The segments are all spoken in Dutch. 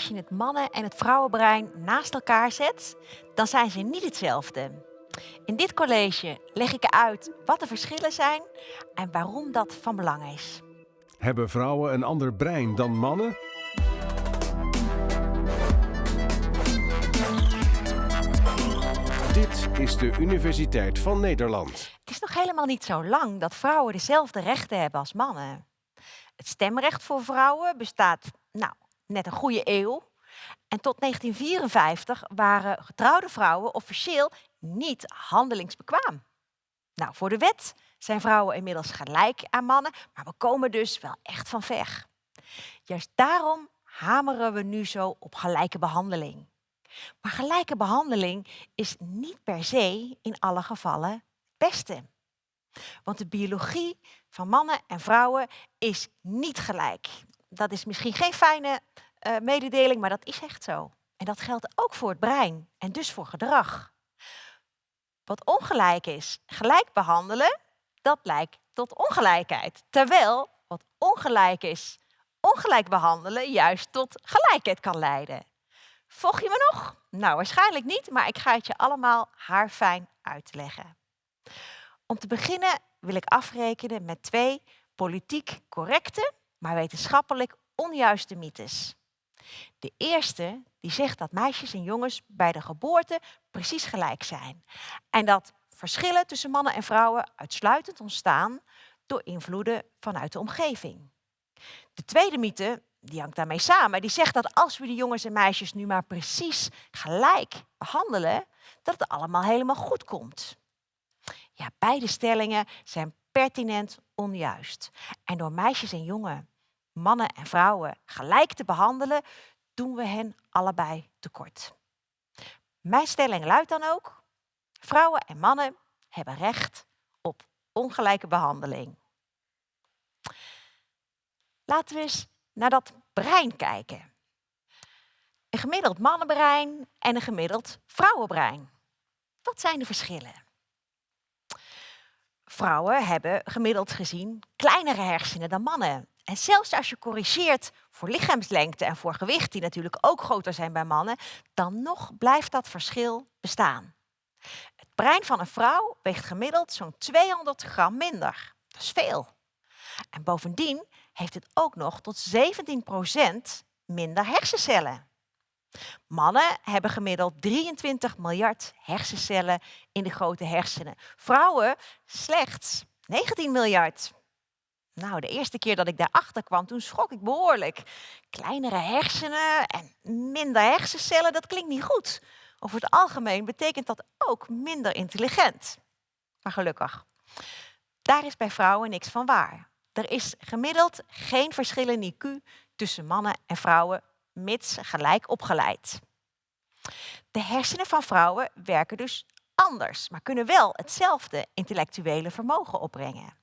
als je het mannen- en het vrouwenbrein naast elkaar zet, dan zijn ze niet hetzelfde. In dit college leg ik uit wat de verschillen zijn en waarom dat van belang is. Hebben vrouwen een ander brein dan mannen? Dit is de Universiteit van Nederland. Het is nog helemaal niet zo lang dat vrouwen dezelfde rechten hebben als mannen. Het stemrecht voor vrouwen bestaat nou, net een goede eeuw. En tot 1954 waren getrouwde vrouwen officieel niet handelingsbekwaam. Nou, voor de wet zijn vrouwen inmiddels gelijk aan mannen, maar we komen dus wel echt van ver. Juist daarom hameren we nu zo op gelijke behandeling. Maar gelijke behandeling is niet per se in alle gevallen het beste. Want de biologie van mannen en vrouwen is niet gelijk. Dat is misschien geen fijne uh, mededeling, maar dat is echt zo. En dat geldt ook voor het brein en dus voor gedrag. Wat ongelijk is, gelijk behandelen, dat lijkt tot ongelijkheid. Terwijl wat ongelijk is, ongelijk behandelen juist tot gelijkheid kan leiden. Volg je me nog? Nou, waarschijnlijk niet, maar ik ga het je allemaal haarfijn uitleggen. Om te beginnen wil ik afrekenen met twee politiek correcte, maar wetenschappelijk onjuiste mythes. De eerste die zegt dat meisjes en jongens bij de geboorte precies gelijk zijn. En dat verschillen tussen mannen en vrouwen uitsluitend ontstaan door invloeden vanuit de omgeving. De tweede mythe, die hangt daarmee samen, die zegt dat als we die jongens en meisjes nu maar precies gelijk behandelen, dat het allemaal helemaal goed komt. Ja, beide stellingen zijn pertinent onjuist. En door meisjes en jongen, mannen en vrouwen gelijk te behandelen, doen we hen allebei tekort. Mijn stelling luidt dan ook, vrouwen en mannen hebben recht op ongelijke behandeling. Laten we eens naar dat brein kijken. Een gemiddeld mannenbrein en een gemiddeld vrouwenbrein. Wat zijn de verschillen? Vrouwen hebben gemiddeld gezien kleinere hersenen dan mannen. En zelfs als je corrigeert voor lichaamslengte en voor gewicht, die natuurlijk ook groter zijn bij mannen, dan nog blijft dat verschil bestaan. Het brein van een vrouw weegt gemiddeld zo'n 200 gram minder. Dat is veel. En bovendien heeft het ook nog tot 17% minder hersencellen. Mannen hebben gemiddeld 23 miljard hersencellen in de grote hersenen. Vrouwen slechts 19 miljard. Nou, de eerste keer dat ik daarachter kwam, toen schrok ik behoorlijk. Kleinere hersenen en minder hersencellen, dat klinkt niet goed. Over het algemeen betekent dat ook minder intelligent. Maar gelukkig. Daar is bij vrouwen niks van waar. Er is gemiddeld geen verschil in IQ tussen mannen en vrouwen, mits gelijk opgeleid. De hersenen van vrouwen werken dus anders, maar kunnen wel hetzelfde intellectuele vermogen opbrengen.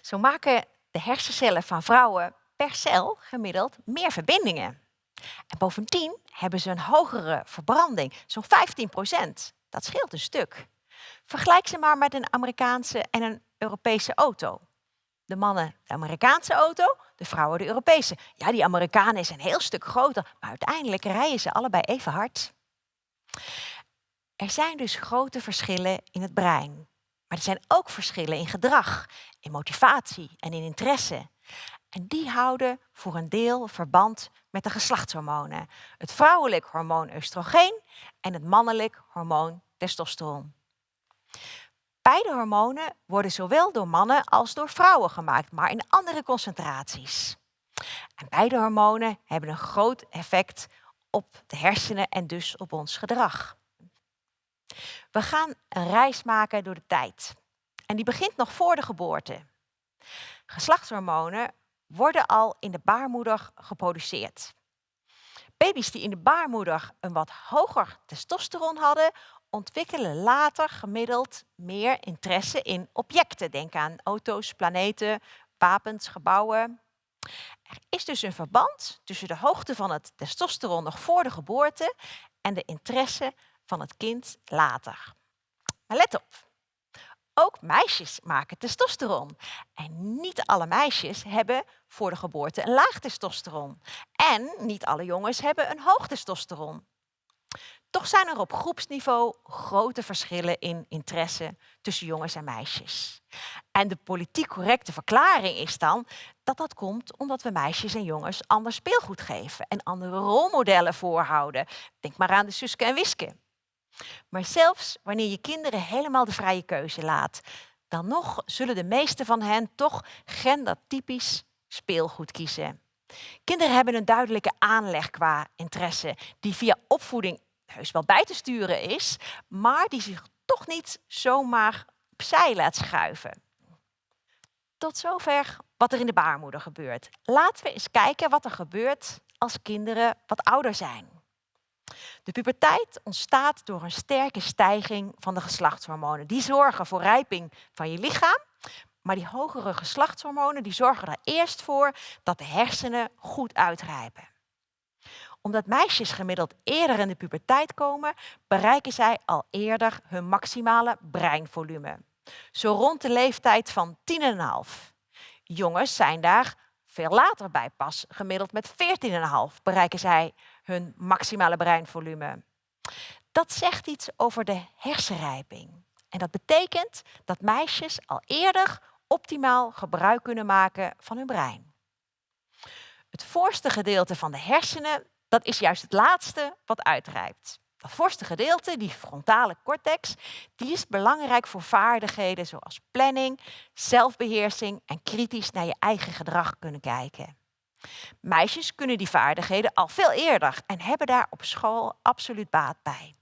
Zo maken de hersencellen van vrouwen per cel gemiddeld meer verbindingen. En bovendien hebben ze een hogere verbranding, zo'n 15 procent. Dat scheelt een stuk. Vergelijk ze maar met een Amerikaanse en een Europese auto. De mannen de Amerikaanse auto, de vrouwen de Europese. Ja, die Amerikanen is een heel stuk groter, maar uiteindelijk rijden ze allebei even hard. Er zijn dus grote verschillen in het brein. Maar er zijn ook verschillen in gedrag, in motivatie en in interesse. En die houden voor een deel verband met de geslachtshormonen. Het vrouwelijk hormoon oestrogeen en het mannelijk hormoon testosteron. Beide hormonen worden zowel door mannen als door vrouwen gemaakt, maar in andere concentraties. En beide hormonen hebben een groot effect op de hersenen en dus op ons gedrag. We gaan een reis maken door de tijd. En die begint nog voor de geboorte. Geslachtshormonen worden al in de baarmoeder geproduceerd. Baby's die in de baarmoeder een wat hoger testosteron hadden, ontwikkelen later gemiddeld meer interesse in objecten. Denk aan auto's, planeten, wapens, gebouwen. Er is dus een verband tussen de hoogte van het testosteron nog voor de geboorte en de interesse van het kind later. Maar let op, Ook meisjes maken testosteron. En niet alle meisjes hebben voor de geboorte een laag testosteron. En niet alle jongens hebben een hoog testosteron. Toch zijn er op groepsniveau grote verschillen in interesse tussen jongens en meisjes. En de politiek correcte verklaring is dan dat dat komt omdat we meisjes en jongens ander speelgoed geven en andere rolmodellen voorhouden. Denk maar aan de Suske en Wiske. Maar zelfs wanneer je kinderen helemaal de vrije keuze laat, dan nog zullen de meeste van hen toch gendertypisch speelgoed kiezen. Kinderen hebben een duidelijke aanleg qua interesse, die via opvoeding heus wel bij te sturen is, maar die zich toch niet zomaar opzij laat schuiven. Tot zover wat er in de baarmoeder gebeurt. Laten we eens kijken wat er gebeurt als kinderen wat ouder zijn. De puberteit ontstaat door een sterke stijging van de geslachtshormonen. Die zorgen voor rijping van je lichaam, maar die hogere geslachtshormonen die zorgen er eerst voor dat de hersenen goed uitrijpen omdat meisjes gemiddeld eerder in de puberteit komen, bereiken zij al eerder hun maximale breinvolume. Zo rond de leeftijd van 10,5. Jongens zijn daar veel later bij, pas gemiddeld met 14,5 bereiken zij hun maximale breinvolume. Dat zegt iets over de hersenrijping. En dat betekent dat meisjes al eerder optimaal gebruik kunnen maken van hun brein. Het voorste gedeelte van de hersenen dat is juist het laatste wat uitrijpt. Dat voorste gedeelte, die frontale cortex, die is belangrijk voor vaardigheden zoals planning, zelfbeheersing en kritisch naar je eigen gedrag kunnen kijken. Meisjes kunnen die vaardigheden al veel eerder en hebben daar op school absoluut baat bij.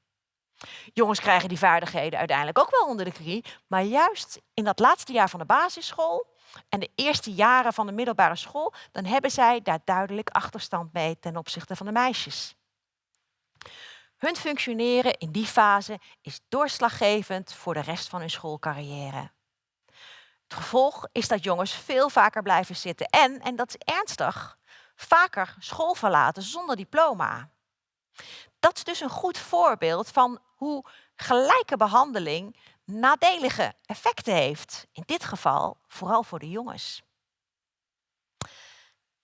Jongens krijgen die vaardigheden uiteindelijk ook wel onder de knie, maar juist in dat laatste jaar van de basisschool en de eerste jaren van de middelbare school, dan hebben zij daar duidelijk achterstand mee ten opzichte van de meisjes. Hun functioneren in die fase is doorslaggevend voor de rest van hun schoolcarrière. Het gevolg is dat jongens veel vaker blijven zitten en, en dat is ernstig, vaker school verlaten zonder diploma. Dat is dus een goed voorbeeld van hoe gelijke behandeling nadelige effecten heeft. In dit geval vooral voor de jongens.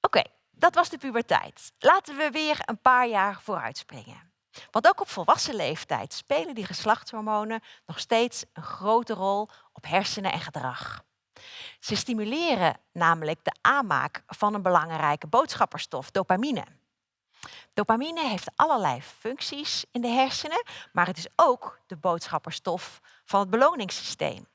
Oké, dat was de puberteit. Laten we weer een paar jaar vooruitspringen. Want ook op volwassen leeftijd spelen die geslachtshormonen nog steeds een grote rol op hersenen en gedrag. Ze stimuleren namelijk de aanmaak van een belangrijke boodschapperstof, dopamine. Dopamine heeft allerlei functies in de hersenen, maar het is ook de boodschapperstof van het beloningssysteem.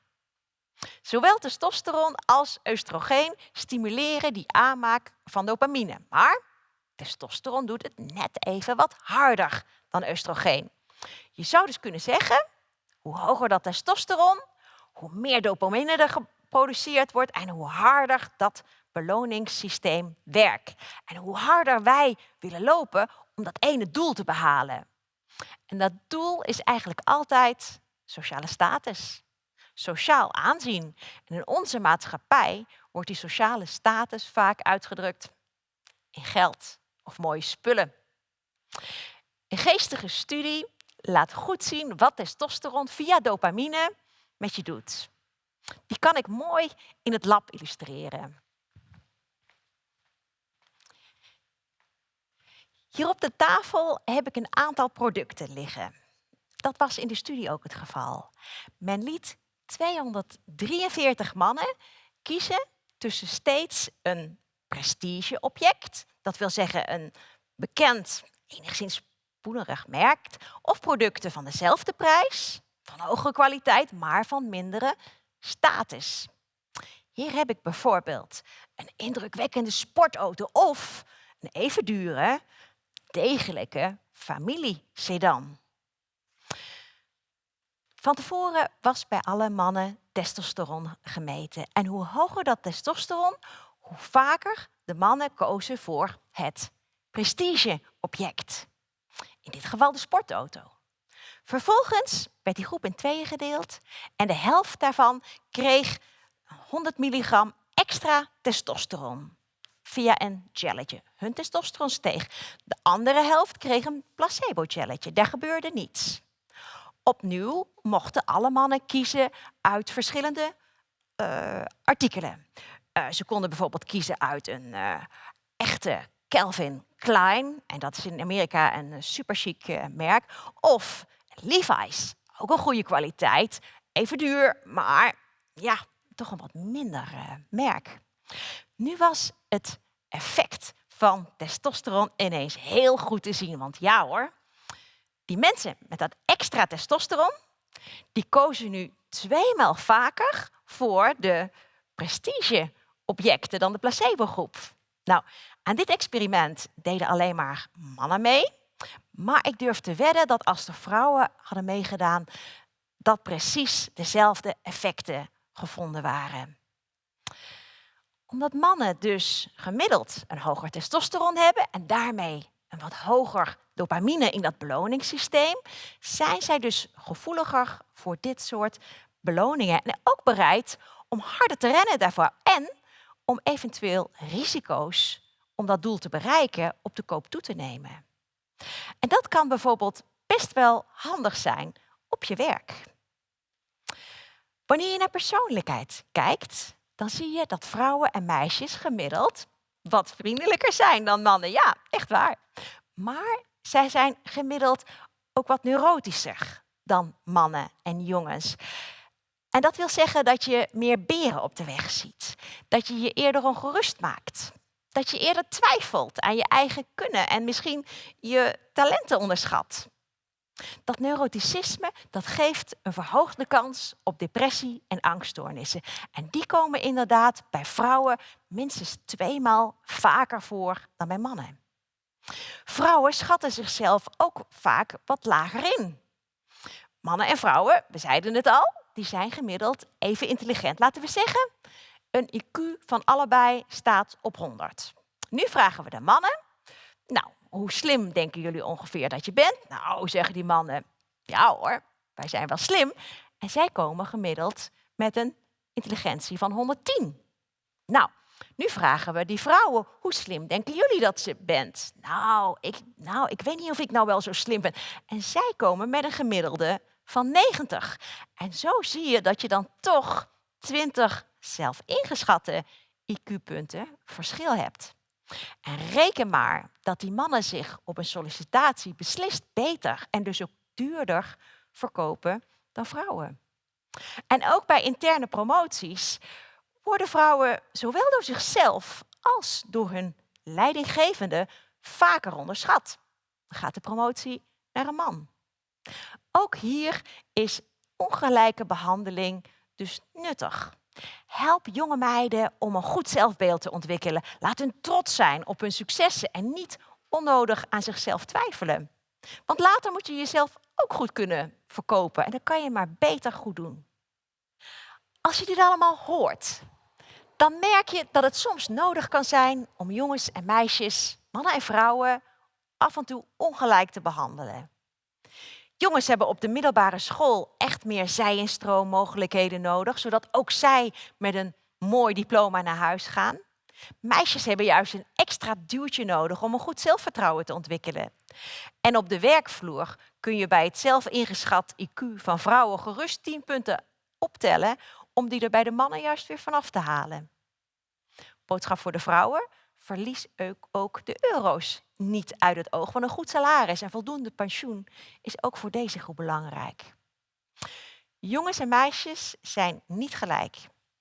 Zowel testosteron als oestrogeen stimuleren die aanmaak van dopamine. Maar testosteron doet het net even wat harder dan oestrogeen. Je zou dus kunnen zeggen, hoe hoger dat testosteron, hoe meer dopamine er wordt en hoe harder dat beloningssysteem werkt. En hoe harder wij willen lopen om dat ene doel te behalen. En dat doel is eigenlijk altijd sociale status, sociaal aanzien. En in onze maatschappij wordt die sociale status vaak uitgedrukt in geld of mooie spullen. Een geestige studie laat goed zien wat testosteron via dopamine met je doet. Die kan ik mooi in het lab illustreren. Hier op de tafel heb ik een aantal producten liggen. Dat was in de studie ook het geval. Men liet 243 mannen kiezen tussen steeds een prestigeobject, dat wil zeggen een bekend, enigszins poenerig merk, of producten van dezelfde prijs, van hogere kwaliteit, maar van mindere status. Hier heb ik bijvoorbeeld een indrukwekkende sportauto of een even dure, degelijke familiesedan. Van tevoren was bij alle mannen testosteron gemeten. En hoe hoger dat testosteron, hoe vaker de mannen kozen voor het prestigeobject. In dit geval de sportauto. Vervolgens werd die groep in tweeën gedeeld en de helft daarvan kreeg 100 milligram extra testosteron via een gelletje. Hun testosteron steeg. De andere helft kreeg een placebo-gelletje. Daar gebeurde niets. Opnieuw mochten alle mannen kiezen uit verschillende uh, artikelen. Uh, ze konden bijvoorbeeld kiezen uit een uh, echte Calvin Klein, en dat is in Amerika een super chic merk, of Levi's, ook een goede kwaliteit, even duur, maar ja, toch een wat minder merk. Nu was het effect van testosteron ineens heel goed te zien, want ja hoor, die mensen met dat extra testosteron, die kozen nu tweemaal vaker voor de prestigeobjecten dan de placebo-groep. Nou, aan dit experiment deden alleen maar mannen mee. Maar ik durf te wedden dat als de vrouwen hadden meegedaan, dat precies dezelfde effecten gevonden waren. Omdat mannen dus gemiddeld een hoger testosteron hebben en daarmee een wat hoger dopamine in dat beloningssysteem, zijn zij dus gevoeliger voor dit soort beloningen. En ook bereid om harder te rennen daarvoor. En om eventueel risico's om dat doel te bereiken op de koop toe te nemen. En dat kan bijvoorbeeld best wel handig zijn op je werk. Wanneer je naar persoonlijkheid kijkt, dan zie je dat vrouwen en meisjes gemiddeld wat vriendelijker zijn dan mannen. Ja, echt waar. Maar zij zijn gemiddeld ook wat neurotischer dan mannen en jongens. En dat wil zeggen dat je meer beren op de weg ziet. Dat je je eerder ongerust maakt. Dat je eerder twijfelt aan je eigen kunnen en misschien je talenten onderschat. Dat neuroticisme dat geeft een verhoogde kans op depressie en angststoornissen. En die komen inderdaad bij vrouwen minstens tweemaal vaker voor dan bij mannen. Vrouwen schatten zichzelf ook vaak wat lager in. Mannen en vrouwen, we zeiden het al, die zijn gemiddeld even intelligent. Laten we zeggen, een IQ van allebei staat op 100. Nu vragen we de mannen, nou, hoe slim denken jullie ongeveer dat je bent? Nou, zeggen die mannen, ja hoor, wij zijn wel slim. En zij komen gemiddeld met een intelligentie van 110. Nou, nu vragen we die vrouwen, hoe slim denken jullie dat ze bent? Nou ik, nou, ik weet niet of ik nou wel zo slim ben. En zij komen met een gemiddelde van 90. En zo zie je dat je dan toch 20 zelf ingeschatte IQ-punten verschil hebt. En reken maar dat die mannen zich op een sollicitatie beslist beter en dus ook duurder verkopen dan vrouwen. En ook bij interne promoties worden vrouwen zowel door zichzelf als door hun leidinggevende vaker onderschat. Dan gaat de promotie naar een man. Ook hier is ongelijke behandeling dus nuttig. Help jonge meiden om een goed zelfbeeld te ontwikkelen. Laat hun trots zijn op hun successen en niet onnodig aan zichzelf twijfelen. Want later moet je jezelf ook goed kunnen verkopen en dat kan je maar beter goed doen. Als je dit allemaal hoort, dan merk je dat het soms nodig kan zijn om jongens en meisjes, mannen en vrouwen af en toe ongelijk te behandelen. Jongens hebben op de middelbare school echt meer zij- en stroommogelijkheden nodig, zodat ook zij met een mooi diploma naar huis gaan. Meisjes hebben juist een extra duwtje nodig om een goed zelfvertrouwen te ontwikkelen. En op de werkvloer kun je bij het zelf ingeschat IQ van vrouwen gerust 10 punten optellen om die er bij de mannen juist weer vanaf te halen. Boodschap voor de vrouwen, verlies ook de euro's niet uit het oog. Want een goed salaris en voldoende pensioen is ook voor deze groep belangrijk. Jongens en meisjes zijn niet gelijk.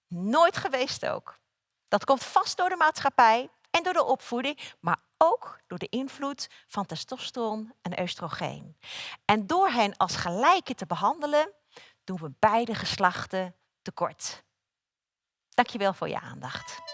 Nooit geweest ook. Dat komt vast door de maatschappij en door de opvoeding, maar ook door de invloed van testosteron en oestrogeen. En door hen als gelijke te behandelen, doen we beide geslachten tekort. Dankjewel voor je aandacht.